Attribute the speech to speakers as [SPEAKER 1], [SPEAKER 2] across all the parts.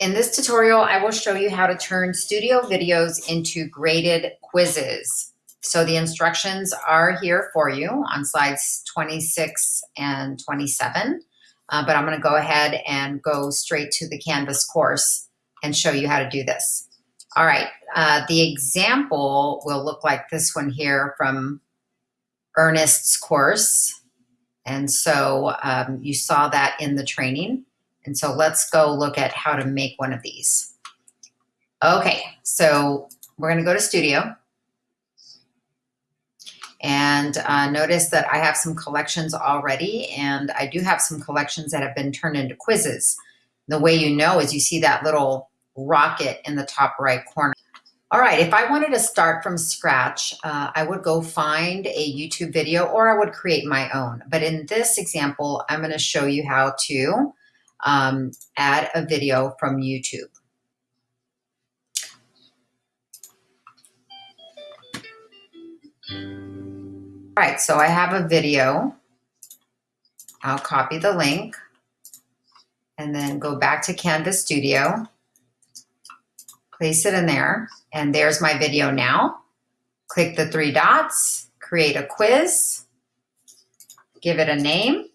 [SPEAKER 1] In this tutorial, I will show you how to turn studio videos into graded quizzes. So the instructions are here for you on slides 26 and 27, uh, but I'm gonna go ahead and go straight to the Canvas course and show you how to do this. All right, uh, the example will look like this one here from Ernest's course. And so um, you saw that in the training. And so let's go look at how to make one of these. Okay, so we're gonna go to Studio. And uh, notice that I have some collections already, and I do have some collections that have been turned into quizzes. The way you know is you see that little rocket in the top right corner. All right, if I wanted to start from scratch, uh, I would go find a YouTube video or I would create my own. But in this example, I'm gonna show you how to um, add a video from YouTube. All right, so I have a video. I'll copy the link and then go back to Canvas Studio, place it in there, and there's my video now. Click the three dots, create a quiz, give it a name,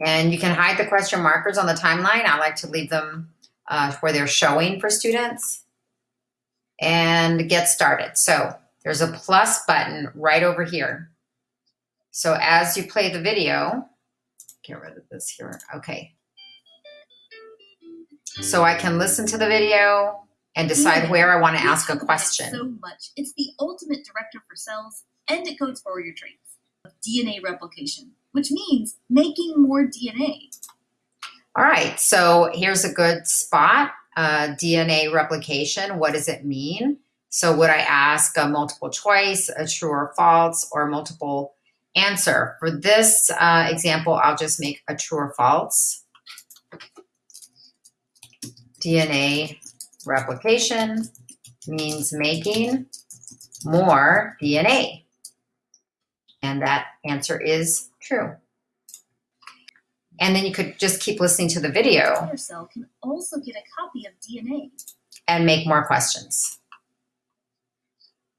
[SPEAKER 1] And you can hide the question markers on the timeline. I like to leave them uh, where they're showing for students. And get started. So there's a plus button right over here. So as you play the video, get rid of this here. Okay. So I can listen to the video and decide where I want to ask a question.
[SPEAKER 2] So much. It's the ultimate director for cells and it codes for your traits. Of DNA replication which means making more DNA.
[SPEAKER 1] All right, so here's a good spot. Uh, DNA replication, what does it mean? So would I ask a multiple choice, a true or false, or multiple answer? For this uh, example, I'll just make a true or false. DNA replication means making more DNA. And that answer is true. And then you could just keep listening to the video.
[SPEAKER 2] Your cell can also get a copy of DNA.
[SPEAKER 1] And make more questions.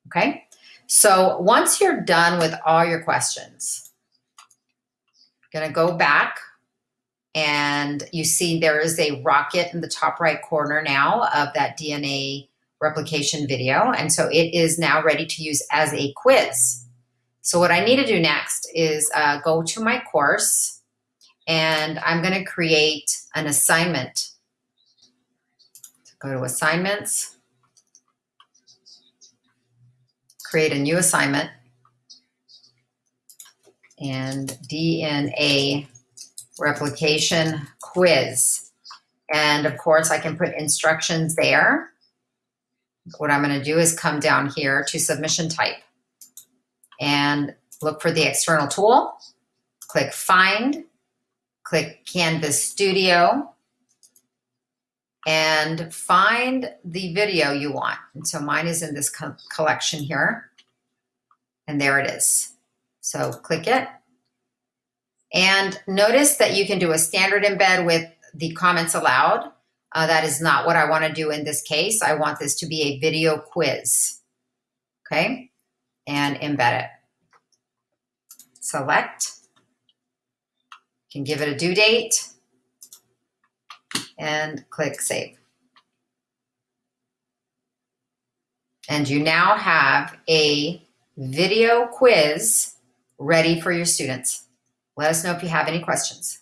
[SPEAKER 1] Okay? So once you're done with all your questions, I'm gonna go back and you see there is a rocket in the top right corner now of that DNA replication video. And so it is now ready to use as a quiz. So what I need to do next is uh, go to my course and I'm going to create an assignment. Go to assignments, create a new assignment and DNA replication quiz. And of course I can put instructions there. What I'm going to do is come down here to submission type and look for the external tool, click Find, click Canvas Studio, and find the video you want. And so mine is in this co collection here, and there it is. So click it. And notice that you can do a standard embed with the comments allowed. Uh, that is not what I want to do in this case. I want this to be a video quiz. Okay and embed it. Select, can give it a due date and click save. And you now have a video quiz ready for your students. Let us know if you have any questions.